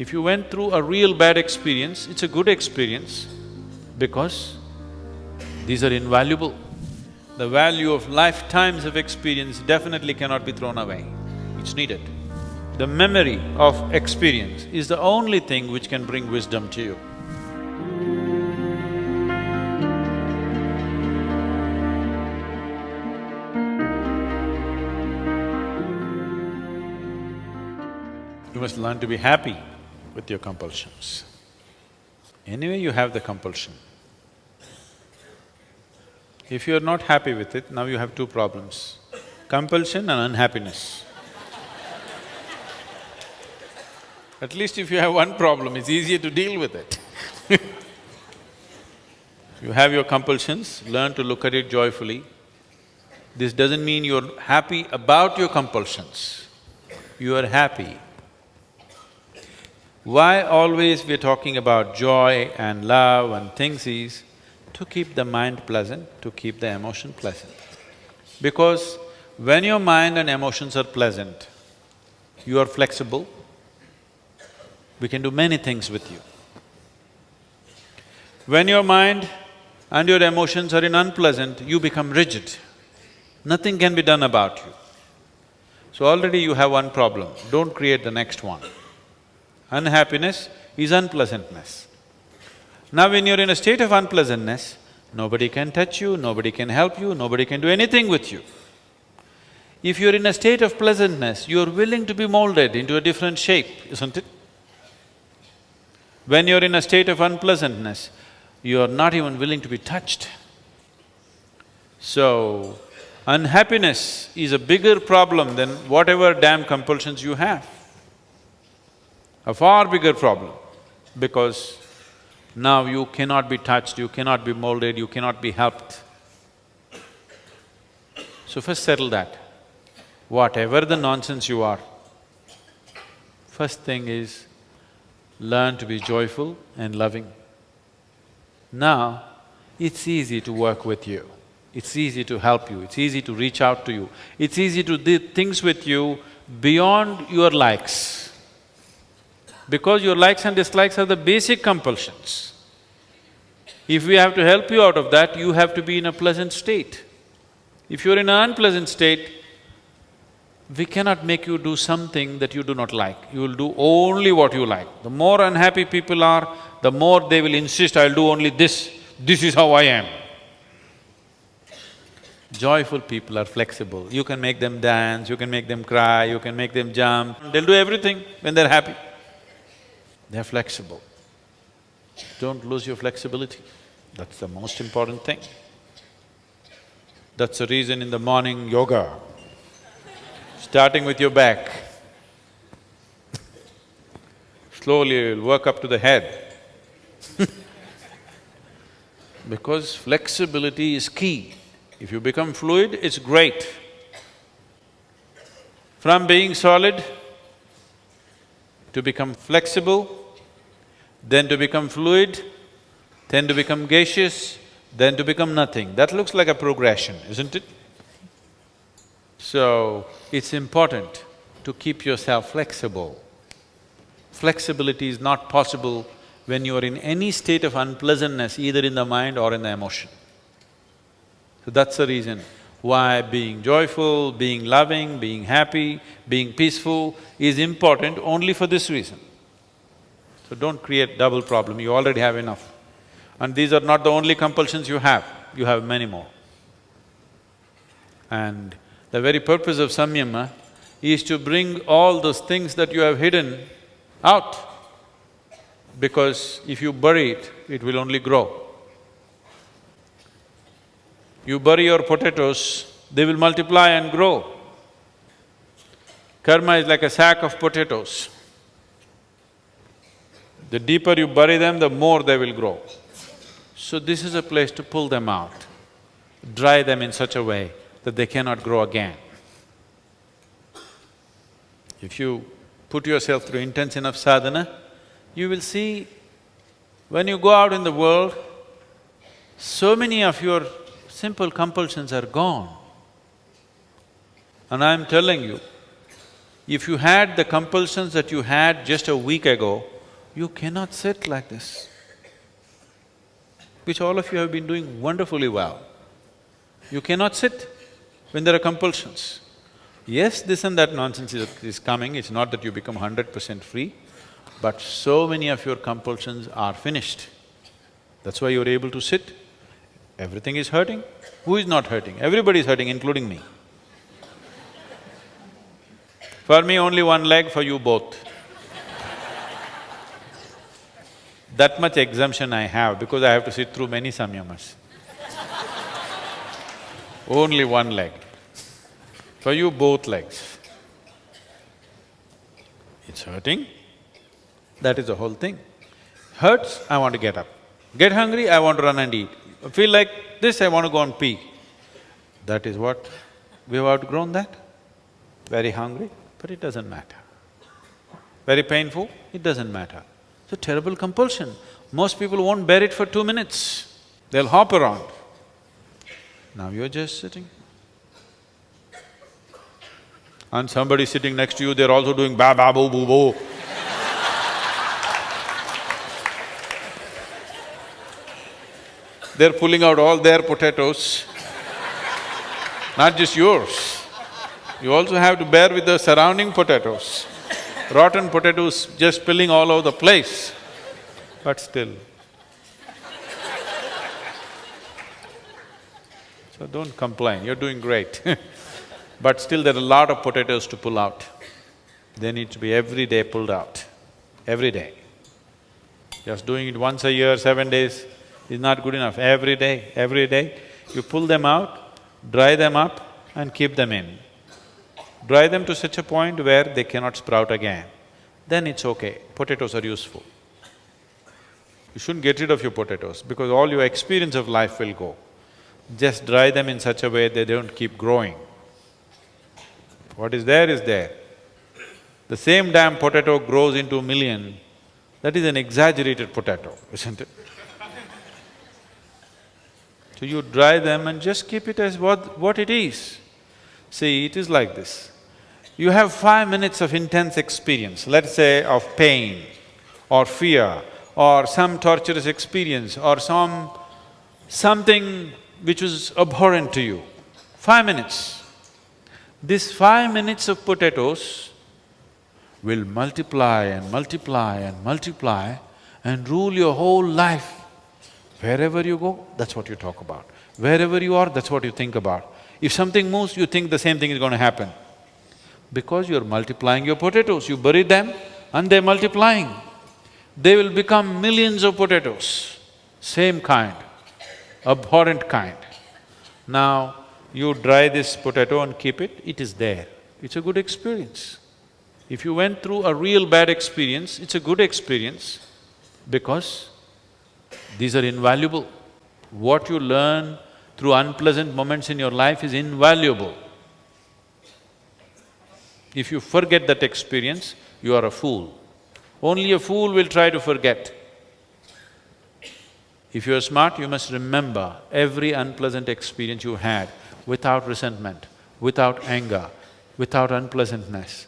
If you went through a real bad experience, it's a good experience because these are invaluable. The value of lifetimes of experience definitely cannot be thrown away, it's needed. The memory of experience is the only thing which can bring wisdom to you. You must learn to be happy with your compulsions. Anyway, you have the compulsion. If you're not happy with it, now you have two problems, compulsion and unhappiness. At least if you have one problem, it's easier to deal with it You have your compulsions, learn to look at it joyfully. This doesn't mean you're happy about your compulsions, you are happy why always we're talking about joy and love and things is to keep the mind pleasant, to keep the emotion pleasant. Because when your mind and emotions are pleasant, you are flexible, we can do many things with you. When your mind and your emotions are in unpleasant, you become rigid. Nothing can be done about you. So already you have one problem, don't create the next one. Unhappiness is unpleasantness. Now when you're in a state of unpleasantness, nobody can touch you, nobody can help you, nobody can do anything with you. If you're in a state of pleasantness, you're willing to be molded into a different shape, isn't it? When you're in a state of unpleasantness, you're not even willing to be touched. So, unhappiness is a bigger problem than whatever damn compulsions you have a far bigger problem because now you cannot be touched, you cannot be molded, you cannot be helped. So first settle that. Whatever the nonsense you are, first thing is learn to be joyful and loving. Now, it's easy to work with you, it's easy to help you, it's easy to reach out to you, it's easy to do things with you beyond your likes because your likes and dislikes are the basic compulsions. If we have to help you out of that, you have to be in a pleasant state. If you're in an unpleasant state, we cannot make you do something that you do not like, you will do only what you like. The more unhappy people are, the more they will insist, I'll do only this, this is how I am. Joyful people are flexible, you can make them dance, you can make them cry, you can make them jump, they'll do everything when they're happy. They're flexible. Don't lose your flexibility, that's the most important thing. That's the reason in the morning yoga, starting with your back, slowly you'll work up to the head because flexibility is key. If you become fluid, it's great. From being solid to become flexible, then to become fluid, then to become gaseous, then to become nothing. That looks like a progression, isn't it? So, it's important to keep yourself flexible. Flexibility is not possible when you are in any state of unpleasantness, either in the mind or in the emotion. So that's the reason why being joyful, being loving, being happy, being peaceful is important only for this reason. So don't create double problem, you already have enough. And these are not the only compulsions you have, you have many more. And the very purpose of samyama is to bring all those things that you have hidden out. Because if you bury it, it will only grow. You bury your potatoes, they will multiply and grow. Karma is like a sack of potatoes. The deeper you bury them, the more they will grow. So this is a place to pull them out, dry them in such a way that they cannot grow again. If you put yourself through intense enough sadhana, you will see when you go out in the world, so many of your simple compulsions are gone. And I'm telling you, If you had the compulsions that you had just a week ago, you cannot sit like this, which all of you have been doing wonderfully well. You cannot sit when there are compulsions. Yes, this and that nonsense is, is coming, it's not that you become hundred percent free, but so many of your compulsions are finished. That's why you're able to sit. Everything is hurting. Who is not hurting? Everybody is hurting, including me. For me, only one leg, for you both. That much exemption I have because I have to sit through many samyamas. only one leg. For you, both legs. It's hurting, that is the whole thing. Hurts, I want to get up. Get hungry, I want to run and eat. Feel like this, I want to go and pee. That is what… we've outgrown that. Very hungry, but it doesn't matter. Very painful, it doesn't matter. It's a terrible compulsion. Most people won't bear it for two minutes. They'll hop around. Now you're just sitting and somebody sitting next to you, they're also doing ba ba boo boo boo. they're pulling out all their potatoes, not just yours. You also have to bear with the surrounding potatoes. Rotten potatoes just spilling all over the place, but still. So don't complain, you're doing great But still there are a lot of potatoes to pull out. They need to be every day pulled out, every day. Just doing it once a year, seven days is not good enough. Every day, every day, you pull them out, dry them up and keep them in. Dry them to such a point where they cannot sprout again. Then it's okay, potatoes are useful. You shouldn't get rid of your potatoes because all your experience of life will go. Just dry them in such a way they don't keep growing. What is there is there. The same damn potato grows into a million, that is an exaggerated potato, isn't it? So you dry them and just keep it as what… what it is. See, it is like this. You have five minutes of intense experience, let's say of pain or fear or some torturous experience or some… something which was abhorrent to you. Five minutes. This five minutes of potatoes will multiply and multiply and multiply and rule your whole life. Wherever you go, that's what you talk about. Wherever you are, that's what you think about. If something moves, you think the same thing is going to happen. Because you're multiplying your potatoes, you bury them and they're multiplying. They will become millions of potatoes, same kind, abhorrent kind. Now, you dry this potato and keep it, it is there. It's a good experience. If you went through a real bad experience, it's a good experience because these are invaluable. What you learn through unpleasant moments in your life is invaluable. If you forget that experience, you are a fool. Only a fool will try to forget. If you're smart, you must remember every unpleasant experience you had without resentment, without anger, without unpleasantness,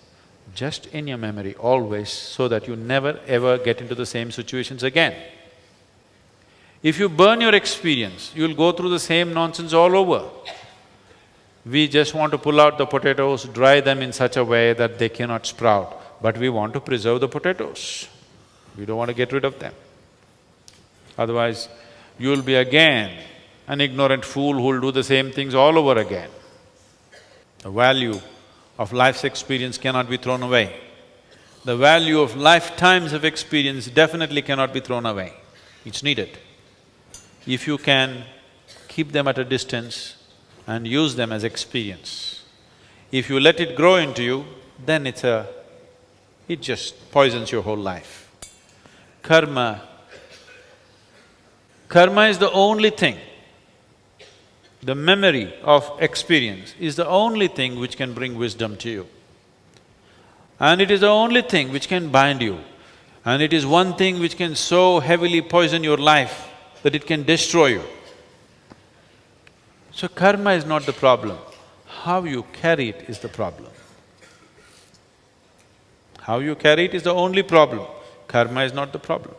just in your memory always so that you never ever get into the same situations again. If you burn your experience, you'll go through the same nonsense all over. We just want to pull out the potatoes, dry them in such a way that they cannot sprout, but we want to preserve the potatoes. We don't want to get rid of them. Otherwise, you'll be again an ignorant fool who'll do the same things all over again. The value of life's experience cannot be thrown away. The value of lifetimes of experience definitely cannot be thrown away. It's needed. If you can keep them at a distance and use them as experience. If you let it grow into you, then it's a… it just poisons your whole life. Karma… Karma is the only thing the memory of experience is the only thing which can bring wisdom to you. And it is the only thing which can bind you. And it is one thing which can so heavily poison your life that it can destroy you. So karma is not the problem, how you carry it is the problem. How you carry it is the only problem, karma is not the problem.